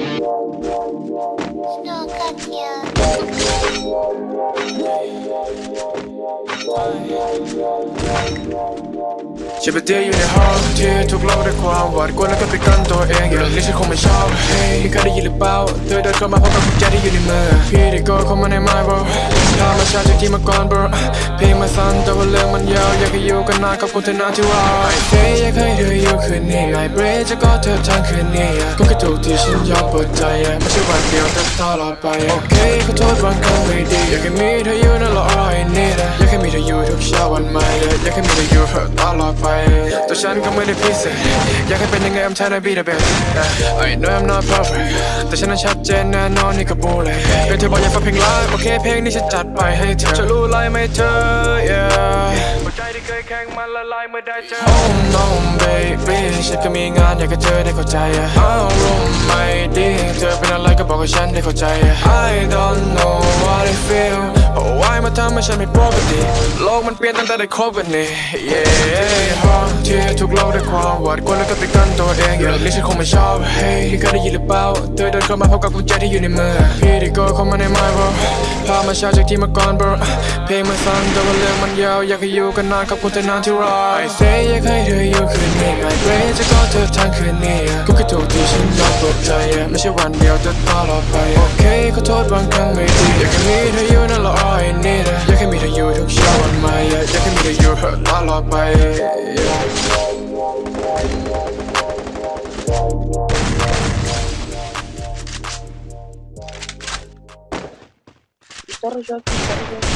Что как я? ฉันไปเที่ยวอยู่ในห้องที่ถูกล่าด้วยความหวาดกลัวแล้วก็ปิดกั้นตัวเองอย่างนี้ฉันคงไม่ชอบเฮ้ยเคยได้ยินหรือเปล่าเธอเดินเข้ามาพร้อมกับกุญแจที่อยู่ในมือพี่ได้ก็เข้ามาใน mind bro ธรรมชาติจากที่มาก่อน bro เพลงมาสั้นแต่ว่าเรื่องมันยาวอยากให้อยู่กันนานขอบคุณเธอนะที่ว่า I say อยากให้เธออยู่คืนนี้ I pray จะกอดเธอทั้งคืนนี้ก็แค่ถูกที่ฉันยอมเปิดใจไม่ใช่วันเดียวแต่ตลอดไปโอเคขอโทษบางครั้งไม่ดีอยากให้มีเธออยู่นั่นแหละ all I need อยากให้มีเธออยู่ทุกเช้าวันใหม่อยากให้มีเธออยู่ตลอดไป ฉันก็ไม่ได้พิเศษอยากให้เป็นยังไง I'm trying to be the best I know I'm not perfect แต่ฉันนั้นชัดเจนแน่นอนนี่ก็บูเลยเป็นเธอบอกอยากฟังเพลงไลฟ์โอเคเพลงนี้ฉันจัดไปให้เธอจะรู้ไรไหมเธอ yeah หัวใจที่เคยแข็งมันละลายเมื่อได้เจอ Oh no baby ฉันก็มีงานอยากให้เธอได้เข้าใจอารมณ์ไม่ดีเธอเป็นอะไรก็บอกให้ฉันได้เข้าใจ I don't ทำให้ฉันไม่ปกติโลกมันเปลี่ยนตั้งแต่ได้คบกันนี่ yeah ห้องที่ถูกเล่าด้วยความหวาดกลัวแล้วก็ปิดกั้นตัวเองอย่างนี้ฉันคงไม่ชอบ Hey เคยได้ยินหรือเปล่าเธอเดินเข้ามาพร้อมกับกุญแจที่อยู่ในมือพี่ได้ก็เข้ามาใน mind bro พามาช้าจากที่มาก่อน bro เพลงมันสั้นแต่ว่าเรื่องมันยาวอยากให้อยู่กันนานขอบคุณเธอนานที่รอ I say อยากให้เธออยู่คืนนี้ I pray จะกอดเธอทั้งคืนนี้ก็แค่ถูกที่ ใจไม่ใช่วันเดียวแต่ตลอดไปโอเคขอโทษบางครั้งไม่ดีอยากให้มีเธออยู่นั่นแหละ all I need อยากให้มีเธออยู่ทุกเช้าวันใหม่อยากให้มีเธออยู่ตลอดไป Дорожок, дорожок.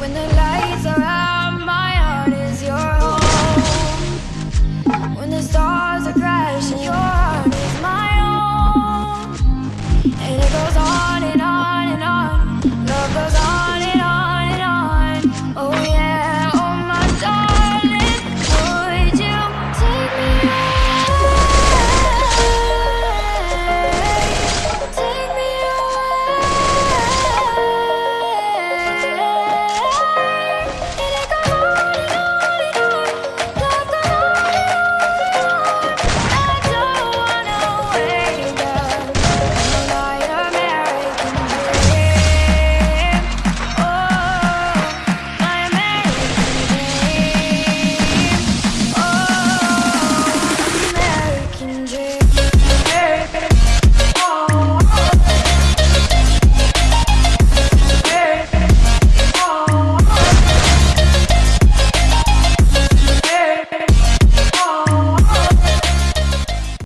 When the